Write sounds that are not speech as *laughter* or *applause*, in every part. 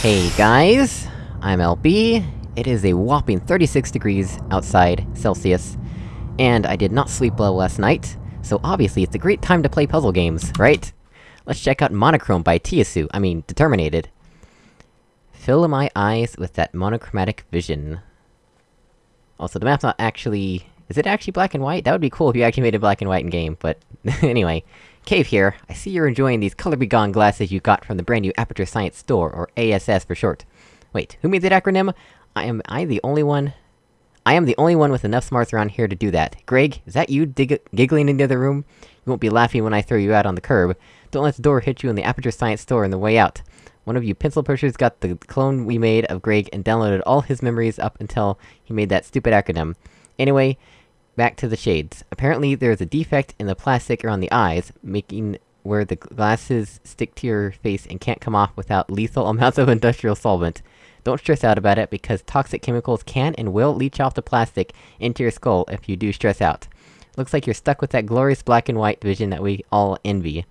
Hey guys, I'm LB, it is a whopping 36 degrees outside, Celsius, and I did not sleep well last night, so obviously it's a great time to play puzzle games, right? Let's check out Monochrome by Tiasu, I mean, Determinated. Fill my eyes with that monochromatic vision. Also, the map's not actually... Is it actually black and white? That would be cool if you actually made it black and white in game, but... *laughs* anyway. Cave here, I see you're enjoying these color begone glasses you got from the brand new Aperture Science Store, or ASS for short. Wait, who made that acronym? I am- I the only one- I am the only one with enough smarts around here to do that. Greg, is that you giggling in the other room? You won't be laughing when I throw you out on the curb. Don't let the door hit you in the Aperture Science Store on the way out. One of you pencil pushers got the clone we made of Greg and downloaded all his memories up until he made that stupid acronym. Anyway, back to the shades. Apparently there's a defect in the plastic around the eyes, making where the glasses stick to your face and can't come off without lethal *laughs* amounts of industrial solvent. Don't stress out about it, because toxic chemicals can and will leach off the plastic into your skull if you do stress out. Looks like you're stuck with that glorious black and white vision that we all envy.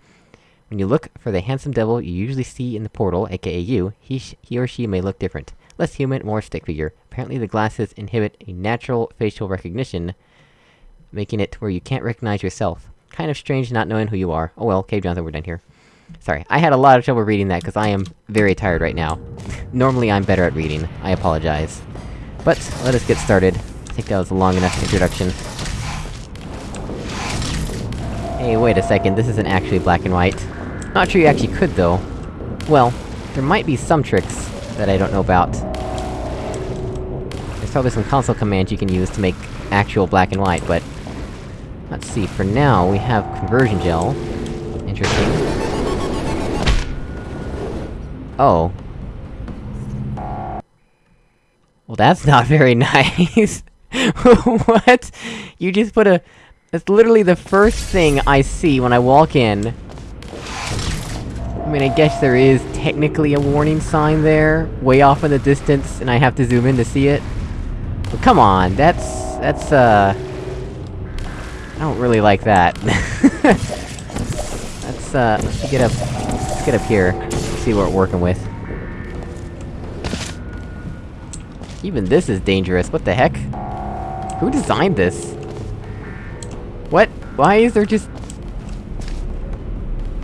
When you look for the handsome devil you usually see in the portal, aka you, he, he or she may look different. Less human, more stick figure. Apparently the glasses inhibit a natural facial recognition, making it where you can't recognize yourself. Kind of strange not knowing who you are. Oh well, Cave Johnson, we're done here. Sorry, I had a lot of trouble reading that, because I am very tired right now. *laughs* Normally I'm better at reading, I apologize. But, let us get started. I think that was a long enough introduction. Hey, wait a second, this isn't actually black and white. Not sure you actually could, though. Well, there might be some tricks that I don't know about. There's probably some console commands you can use to make actual black and white, but... Let's see, for now, we have conversion gel. Interesting. Oh. Well, that's not very *laughs* nice! *laughs* what? You just put a- That's literally the first thing I see when I walk in. I mean, I guess there is technically a warning sign there, way off in the distance, and I have to zoom in to see it. But come on, that's... that's, uh... I don't really like that. *laughs* let's, uh, let's get up... let's get up here, see what we're working with. Even this is dangerous, what the heck? Who designed this? What? Why is there just...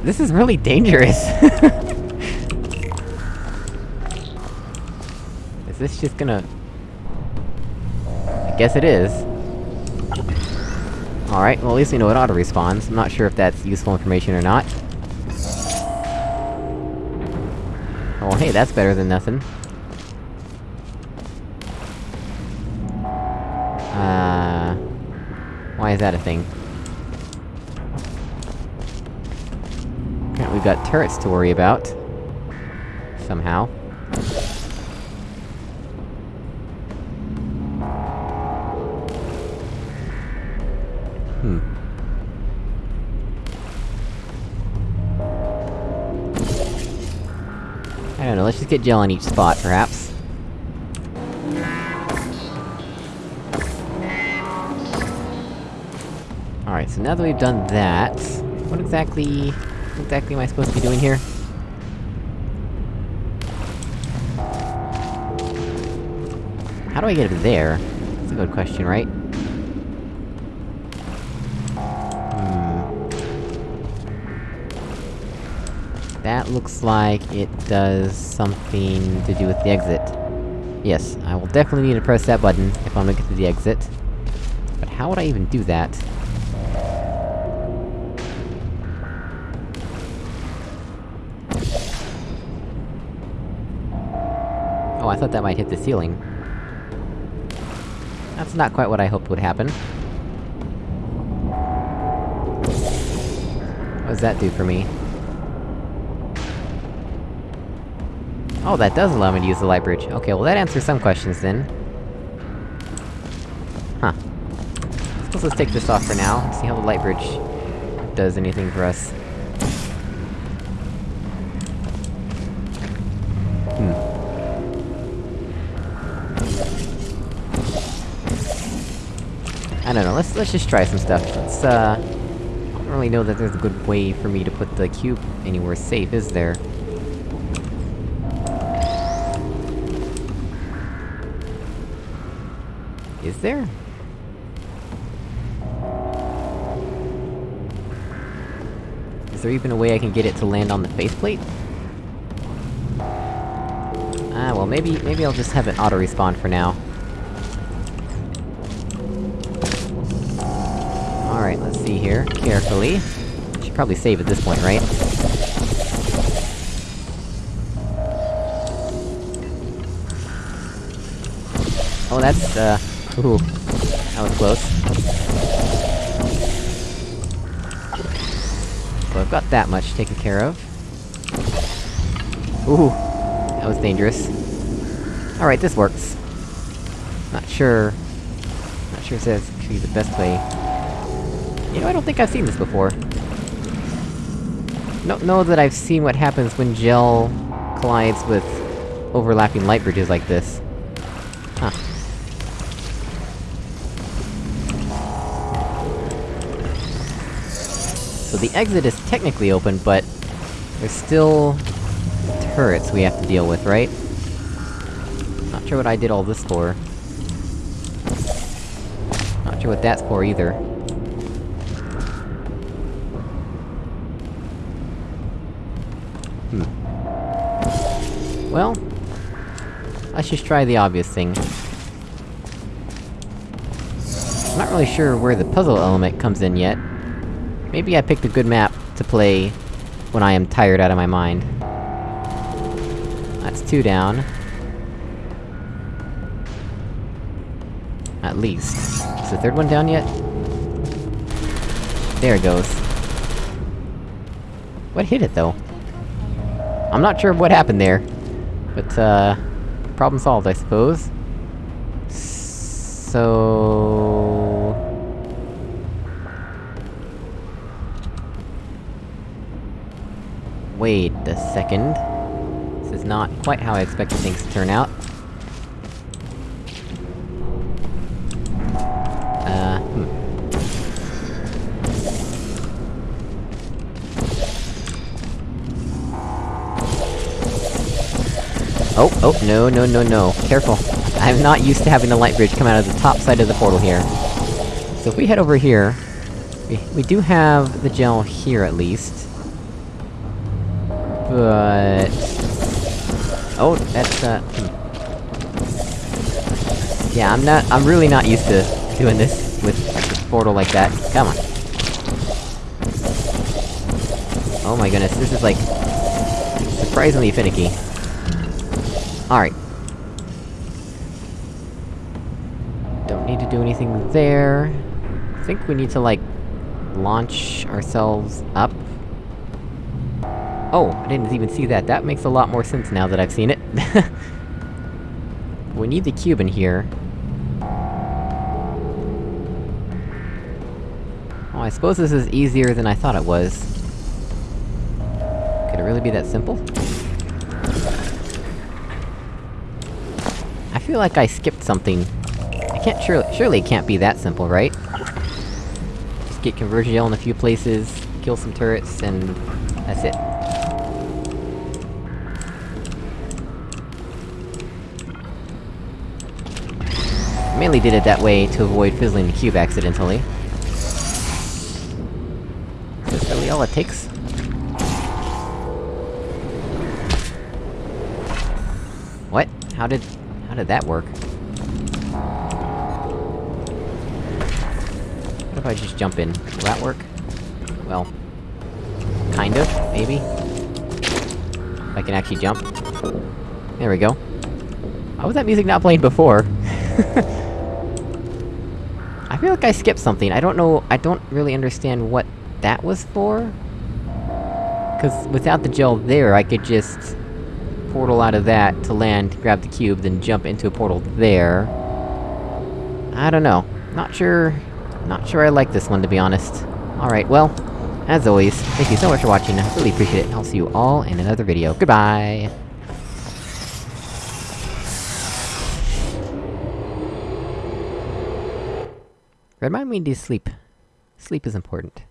This is really dangerous! *laughs* is this just gonna... I guess it is. Alright, well at least we know it auto-respawns. I'm not sure if that's useful information or not. Oh hey, that's better than nothing. Uh... Why is that a thing? We've got turrets to worry about. Somehow. Let's just get gel on each spot, perhaps. Alright, so now that we've done that... What exactly... What exactly am I supposed to be doing here? How do I get up there? That's a good question, right? That looks like it does something to do with the exit. Yes, I will definitely need to press that button if I'm gonna get to the exit. But how would I even do that? Oh, I thought that might hit the ceiling. That's not quite what I hoped would happen. What does that do for me? Oh, that does allow me to use the light bridge. Okay, well that answers some questions then. Huh. Let's take this off for now, see how the light bridge does anything for us. Hmm. I don't know, let's- let's just try some stuff. Let's, uh... I don't really know that there's a good way for me to put the cube anywhere safe, is there? Is there? Is there even a way I can get it to land on the faith plate? Ah, well maybe- maybe I'll just have it auto-respawn for now. Alright, let's see here, carefully. Should probably save at this point, right? Oh, that's, uh... Ooh. That was close. So I've got that much taken care of. Ooh! That was dangerous. Alright, this works. Not sure... Not sure if that's actually the best way. You know, I don't think I've seen this before. Don't know that I've seen what happens when gel collides with overlapping light bridges like this. Huh. So the exit is technically open, but... There's still... turrets we have to deal with, right? Not sure what I did all this for. Not sure what that's for either. Hmm. Well... Let's just try the obvious thing. I'm not really sure where the puzzle element comes in yet. Maybe I picked a good map to play when I am tired out of my mind. That's two down. At least. Is the third one down yet? There it goes. What hit it, though? I'm not sure what happened there. But, uh... Problem solved, I suppose. So... Wait a second. This is not quite how I expected things to turn out. Uh, hmm. Oh, oh, no, no, no, no. Careful. I'm not used to having the light bridge come out of the top side of the portal here. So if we head over here... We, we do have the gel here, at least. But... Oh, that's, uh... Hmm. Yeah, I'm not- I'm really not used to doing this with like, a portal like that. Come on. Oh my goodness, this is like... surprisingly finicky. Alright. Don't need to do anything there. I think we need to, like, launch ourselves up. Oh, I didn't even see that. That makes a lot more sense now that I've seen it. *laughs* we need the cube in here. Oh, I suppose this is easier than I thought it was. Could it really be that simple? I feel like I skipped something. I can't surely- surely it can't be that simple, right? Just get conversion gel in a few places, kill some turrets, and... that's it. Mainly did it that way to avoid fizzling the cube accidentally. Is that really all it takes? What? How did... how did that work? What if I just jump in? Will that work? Well... Kind of, maybe? If I can actually jump. There we go. Why was that music not playing before? *laughs* I feel like I skipped something, I don't know- I don't really understand what that was for? Cause without the gel there, I could just... portal out of that to land, grab the cube, then jump into a portal there. I don't know. Not sure... not sure I like this one, to be honest. Alright, well... As always, thank you so much for watching, I really appreciate it, I'll see you all in another video. Goodbye! Remind me to sleep. Sleep is important.